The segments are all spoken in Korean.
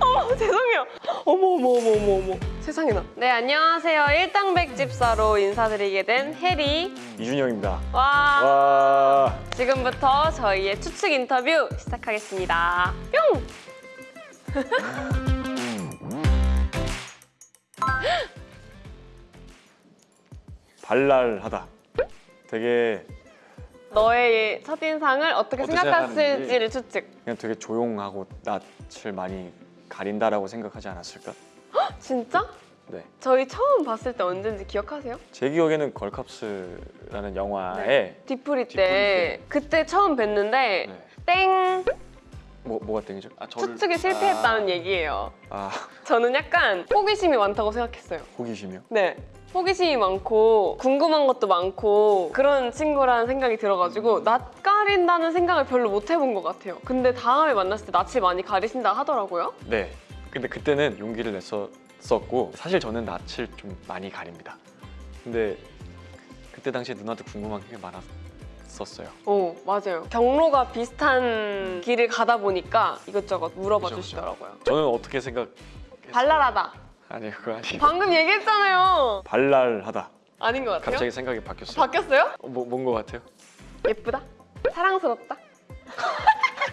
어머 죄송해요. 어머 어머 어머 어머 어머 세상에나. 네 안녕하세요. 일당백 집사로 인사드리게 된 해리. 이준영입니다. 와. 와. 지금부터 저희의 추측 인터뷰 시작하겠습니다. 뿅. 발랄하다. 되게 너의 첫 인상을 어떻게 어떻게 생각했을지를 추측. 그냥 되게 조용하고 낯을 많이 가린다라고 생각하지 않았을까? 진짜? 네. 저희 처음 봤을 때 언젠지 기억하세요? 제 기억에는 걸캅스라는 영화에 뒤풀이 때 네. 뒤풀이 그때 처음 뵀는데 네. 땡 뭐 뭐가 땡이죠? 아, 저를- 추측에 실패했다는 아, 얘기예요. 아, 저는 약간 호기심이 많다고 생각했어요. 호기심이요? 네. 호기심이 많고 궁금한 것도 많고 그런 친구라는 생각이 들어가지고 낯 가린다는 생각을 별로 못 해본 것 같아요. 근데 다음에 만났을 때 낯을 많이 가리신다 하더라고요. 네. 근데 그때는 용기를 냈었고 사실 저는 낯을 좀 많이 가립니다. 근데 그때 당시에 누나한테 궁금한 게 많았었어요. 오 맞아요. 경로가 비슷한 길을 가다 보니까 이것저것 물어봐 그죠. 주시더라고요. 저는 어떻게 생각? 발랄하다. 아니 그거 아니. 방금 얘기했잖아요. 발랄하다. 아닌 것 같아요. 갑자기 생각이 바뀌었어요. 바뀌었어요? 어, 뭐, 뭔것 같아요? 예쁘다? 사랑스럽다?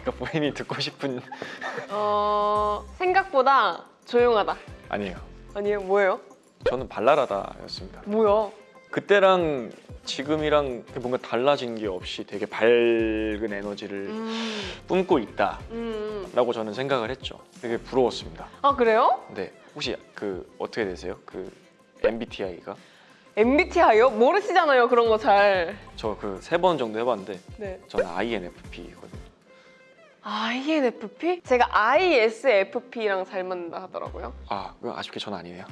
그러니까 본인이 듣고 싶은 어 생각보다 조용하다. 아니에요. 아니에요? 뭐예요? 저는 발랄하다 였습니다. 뭐야? 그때랑 지금이랑 뭔가 달라진 게 없이 되게 밝은 에너지를 음, 뿜고 있다 라고 음. 저는 생각을 했죠. 되게 부러웠습니다. 아 그래요? 네, 혹시 그 어떻게 되세요? 그 MBTI가 MBTI요? 모르시잖아요 그런 거 잘. 저 그 세 번 정도 해봤는데 네. 저는 INFP거든요. INFP? 제가 ISFP랑 잘 맞는다 하더라고요. 아, 그거 아쉽게 저는 아니네요.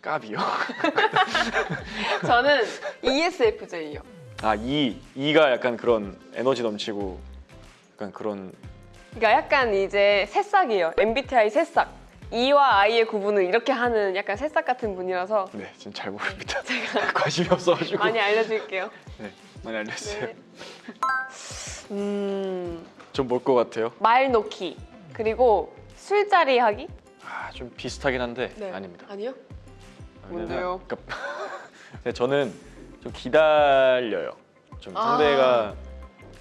까비요? 저는 ESFJ요. 아, E, E가 약간 그런 에너지 넘치고 약간 그런 그러니까 약간 이제 새싹이에요. MBTI 새싹. E와 I의 구분을 이렇게 하는 약간 새싹 같은 분이라서 네, 지금 잘 모릅니다. 관심이 없어가지고 많이 알려드릴게요. 네, 많이 알려주세요. 네. 음, 좀뭘 것 같아요? 말 놓기 그리고 술자리 하기? 아, 좀 비슷하긴 한데 네. 아닙니다. 아니요? 뭔데요? 그러니까 네, 저는 좀 기다려요. 좀 아. 상대가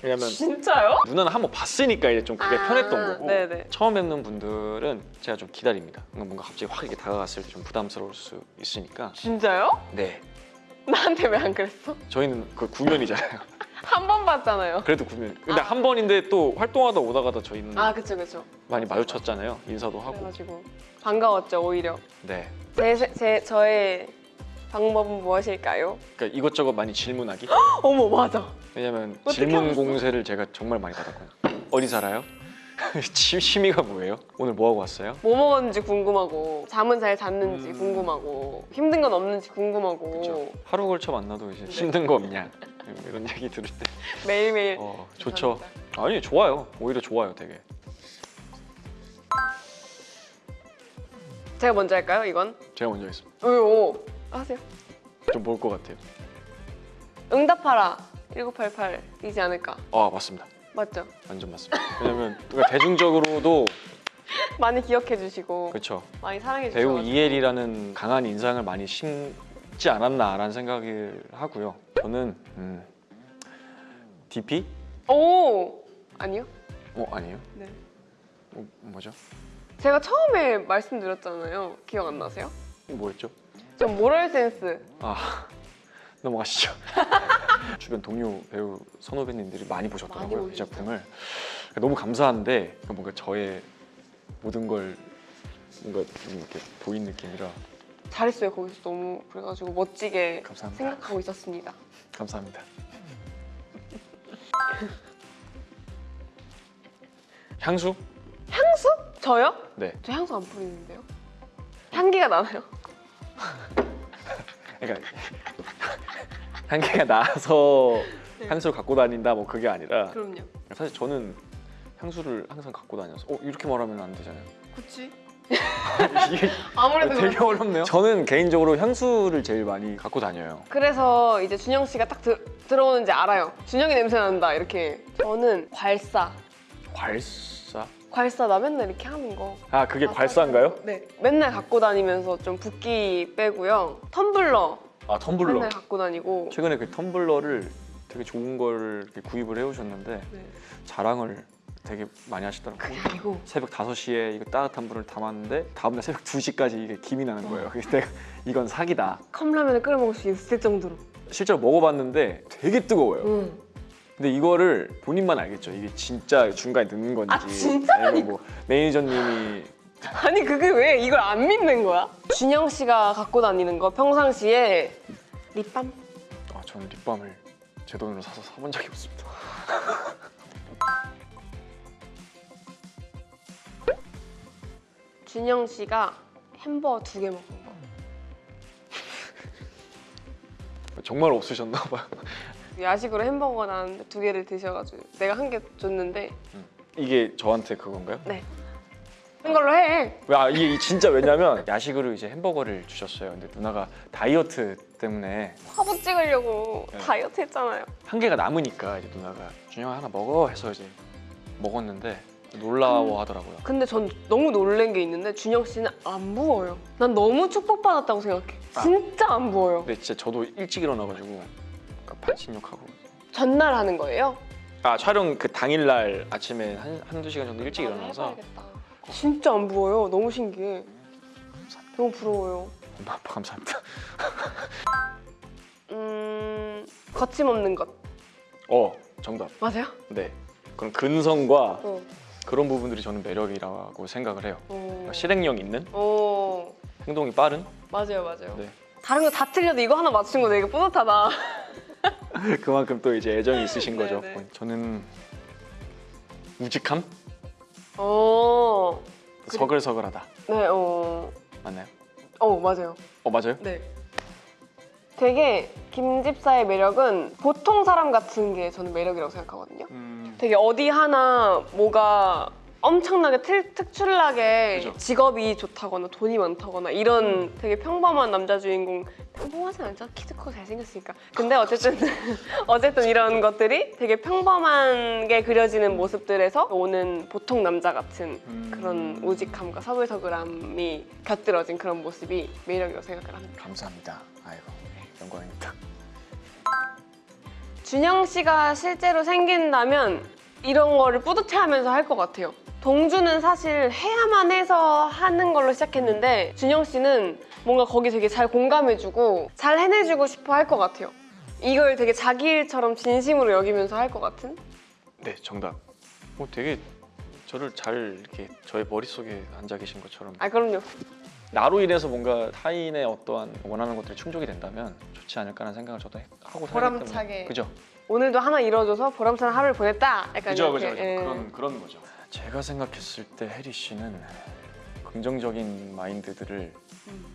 왜냐면 진짜요? 누나는 한번 봤으니까 이제 좀 그게 아, 편했던 거고 네네. 처음 뵙는 분들은 제가 좀 기다립니다. 뭔가 갑자기 확 이렇게 다가갔을 때 좀 부담스러울 수 있으니까 진짜요? 네 나한테 왜 안 그랬어? 저희는 그 구면이잖아요. 한 번 봤잖아요. 그래도 구면. 근데 아. 한 번인데 또 활동하다 오다가다 저희는 아 그쵸 그쵸. 많이 마주쳤잖아요. 인사도 하고. 그래가지고 반가웠죠 오히려. 네. 제, 제, 제 저의 방법은 무엇일까요? 그러니까 이것저것 많이 질문하기. 어머 맞아. 왜냐면 질문? 공세를 제가 정말 많이 받았고요. 어디 살아요? 취- 취미가 뭐예요? 오늘 뭐 하고 왔어요? 뭐 먹었는지 궁금하고 잠은 잘 잤는지 음. 궁금하고 힘든 건 없는지 궁금하고 그렇죠. 하루 걸쳐 만나도 네. 이제 힘든 거 없냐 이런 얘기 들을 때 매일매일 어, 좋죠. 감사합니다. 아니 좋아요. 오히려 좋아요, 되게. 제가 먼저 할까요 이건? 제가 먼저 하겠습니다. 왜요? 하세요. 좀뭘것 같아요? 응답하라 1988이지 않을까? 아 맞습니다. 맞죠? 완전 맞습니다. 왜냐면 그러니까 대중적으로도 많이 기억해 주시고 그렇죠. 많이 사랑해 배우 주셔서 이엘이라는 강한 인상을 많이 심지 않았나라는 생각을 하고요. 저는 음, DP? 오! 아니요? 어 아니에요? 네. 어, 뭐죠? 제가 처음에 말씀드렸잖아요. 기억 안 나세요? 뭐였죠? 전 모럴 센스. 아 넘어가시죠. 주변 동료 배우 선후배님들이 많이 보셨더라고요 많이 이 작품을 너무 감사한데 뭔가 저의 모든 걸 뭔가 좀 이렇게 보인 느낌이라 잘했어요. 거기서 너무 그래가지고 멋지게 감사합니다. 생각하고 있었습니다. 감사합니다. 향수? 향수? 저요? 네. 저 향수 안 뿌리는데요. 향기가 나나요? 그러니까 향기가 나서 네. 향수를 갖고 다닌다 뭐 그게 아니라 그럼요. 사실 저는 향수를 항상 갖고 다녀서 어 이렇게 말하면 안 되잖아요. 그치? 이게 아무래도 되게 그렇- 어렵네요. 저는 개인적으로 향수를 제일 많이 갖고 다녀요. 그래서 이제 준영 씨가 딱 들, 들어오는지 알아요. 준영이 냄새 난다 이렇게. 저는 괄사. 괄사? 괄사 나 맨날 이렇게 하는 거. 아 그게 괄사인가요? 네. 맨날 갖고 다니면서 좀 붓기 빼고요. 텀블러 아 텀블러. 맨날 갖고 다니고. 최근에 그 텀블러를 되게 좋은 걸 구입을 해오셨는데 네. 자랑을 되게 많이 하시더라고요. 그게 아니고 새벽 5시에 이거 따뜻한 물을 담았는데 다음날 새벽 2시까지 이게 김이 나는 거예요. 그래서 내가 이건 사기다. 컵라면을 끓여 먹을 수 있을 정도로. 실제로 먹어봤는데 되게 뜨거워요. 응. 근데 이거를 본인만 알겠죠. 이게 진짜 중간에 넣는 건지. 아, 진짜? 뭐 매니저님이 아니 그게 왜 이걸 안 믿는 거야? 준영 씨가 갖고 다니는 거 평상시에 립밤? 아, 저는 립밤을 제 돈으로 사서 사본 적이 없습니다. 준영 씨가 햄버거 두 개 먹은 거. 정말 없으셨나 봐요. 야식으로 햄버거가 나왔는데 두 개를 드셔가지고 내가 한 개 줬는데 이게 저한테 그건가요? 네. 한 걸로 해. 왜, 아, 이게 진짜 왜냐면 야식으로 이제 햄버거를 주셨어요. 근데 누나가 다이어트 때문에 화보 찍으려고 네. 다이어트 했잖아요. 한 개가 남으니까 이제 누나가 준영아 하나 먹어 해서 이제 먹었는데 놀라워하더라고요. 근데 전 너무 놀란 게 있는데 준영 씨는 안 부어요. 난 너무 축복받았다고 생각해. 아. 진짜 안 부어요. 근데 진짜 저도 일찍 일어나가지고 약간 반신욕하고 전날 하는 거예요? 아 촬영 그 당일날 아침에 한, 한두 시간 정도 일찍 일어나서 해봐야겠다. 진짜 안 부어요. 너무 신기해. 너무 부러워요. 엄마 아빠 감사합니다. 음 거침없는 것어 정답. 맞아요? 네. 그런 근성과 어. 그런 부분들이 저는 매력이라고 생각을 해요. 어. 그러니까 실행력 있는 어. 행동이 빠른 맞아요, 맞아요. 네. 다른 거 다 틀려도 이거 하나 맞춘 거 되게 뿌듯하다. 그만큼 또 이제 애정이 있으신 거죠. 네네. 저는 우직함, 어. 서글서글하다 네, 어. 맞나요? 어, 맞아요. 어 맞아요? 네. 되게 김 집사의 매력은 보통 사람 같은 게 저는 매력이라고 생각하거든요. 음, 되게 어디 하나 뭐가 엄청나게 틀, 특출나게 그죠. 직업이 좋다거나 돈이 많다거나 이런 되게 평범한 남자 주인공 평범하진 않죠 키도 크고 잘생겼으니까 근데 어쨌든 어쨌든 이런 것들이 되게 평범하게 그려지는 모습들에서 오는 보통 남자 같은 음. 그런 우직함과 서글서글함이 곁들어진 그런 모습이 매력이라고 생각을 합니다 감사합니다. 아이고 영광입니다. 준영 씨가 실제로 생긴다면 이런 거를 뿌듯해하면서 할 것 같아요. 동주는 사실 해야만 해서 하는 걸로 시작했는데 준영 씨는 뭔가 거기 되게 잘 공감해주고 잘 해내주고 싶어 할 것 같아요. 이걸 되게 자기 일처럼 진심으로 여기면서 할 것 같은? 네 정답. 뭐 되게 저를 잘 이렇게 저의 머릿속에 앉아 계신 것처럼 아 그럼요. 나로 인해서 뭔가 타인의 어떠한 원하는 것들이 충족이 된다면 좋지 않을까라는 생각을 저도 해- 하고 살기 때문에 보람차게. 그죠? 오늘도 하나 이뤄줘서 보람찬 하루를 보냈다. 약간 그죠. 그죠 그죠 예. 그런 그런 거죠. 제가 생각했을 때 해리 씨는 긍정적인 마인드들을 음.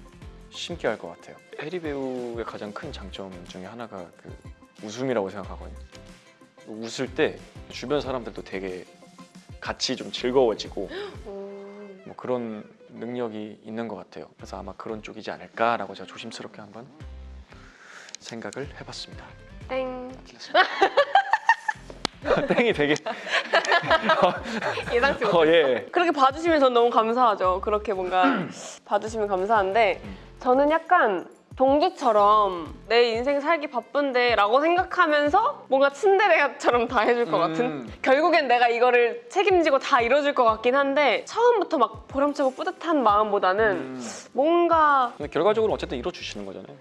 심게 할 것 같아요. 해리 배우의 가장 큰 장점 중에 하나가 그 웃음이라고 생각하거든요. 웃을 때 주변 사람들도 되게 같이 좀 즐거워지고 음. 뭐 그런 능력이 있는 것 같아요. 그래서 아마 그런 쪽이지 않을까라고 제가 조심스럽게 한번 생각을 해봤습니다. 땡. 땡이 되게 예상치 못. 어 예. 그렇게 봐주시면 전 너무 감사하죠. 그렇게 뭔가 봐주시면 감사한데 음. 저는 약간 동주처럼 내 인생 살기 바쁜데 라고 생각하면서 뭔가 츤데레처럼 다 해줄 것 같은 음. 결국엔 내가 이거를 책임지고 다 이뤄줄 것 같긴 한데 처음부터 막 보람차고 뿌듯한 마음보다는 음. 뭔가 근데 결과적으로 어쨌든 이뤄 주시는 거잖아요.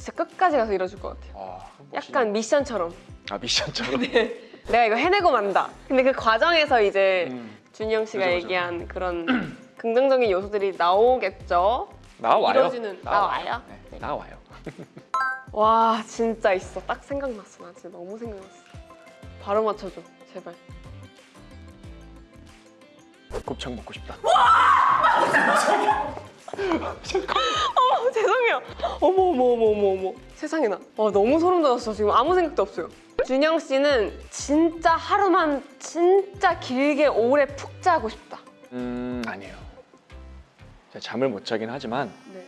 진짜 끝까지 가서 이뤄줄 것 같아요. 아, 약간 미션처럼 아 미션처럼. 내가 이거 해내고 만다. 근데 그 과정에서 이제 음. 준영 씨가 그죠, 그죠. 얘기한 그런 긍정적인 요소들이 나오겠죠. 나와요. 이뤄지는- 나와요? 네, 나와요. 와 진짜 있어. 딱 생각났어. 나 진짜 너무 생각났어. 바로 맞춰줘. 제발. 곱창 먹고 싶다. 어, 죄송해요. 어머 어머 어머 어머 어머. 세상에나. 와 너무 소름 돋았어. 지금 아무 생각도 없어요. 준영 씨는 진짜 하루만 진짜 길게 오래 푹 자고 싶다. 음 아니에요. 잠을 못 자긴 하지만 네.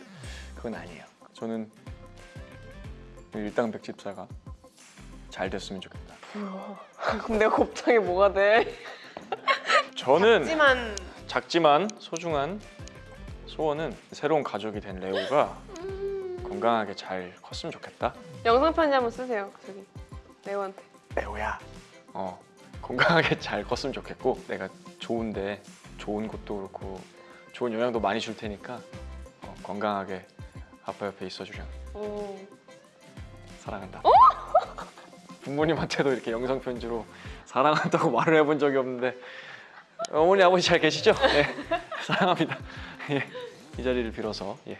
그건 아니에요. 저는 일당백집사가 잘 됐으면 좋겠다. 그럼 내가 곱창이 뭐가 돼? 저는 하지만 작지만 소중한 소원은 새로운 가족이 된 레오가 건강하게 잘 컸으면 좋겠다. 영상 편지 한번 쓰세요. 저기 레오한테. 레오야, 어 건강하게 잘 컸으면 좋겠고 내가 좋은데 좋은 곳도 그렇고 좋은 영향도 많이 줄 테니까 어, 건강하게 아빠 옆에 있어주렴. 오. 사랑한다. 부모님한테도 이렇게 영상 편지로 사랑한다고 말을 해본 적이 없는데 어머니 아버지 잘 계시죠? 예, 사랑합니다. 예, 이 자리를 빌어서 예.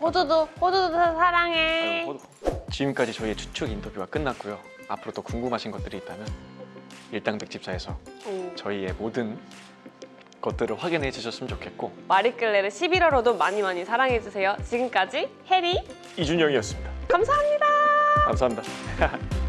호두도 호두도 사랑해. 아이고, 호두. 지금까지 저희의 추측 인터뷰가 끝났고요. 앞으로 또 궁금하신 것들이 있다면 일당백집사에서 오. 저희의 모든 것들을 확인해 주셨으면 좋겠고 마리끌레를 11월호도 많이 많이 사랑해 주세요. 지금까지 해리 이준영이었습니다. 감사합니다. 감사합니다.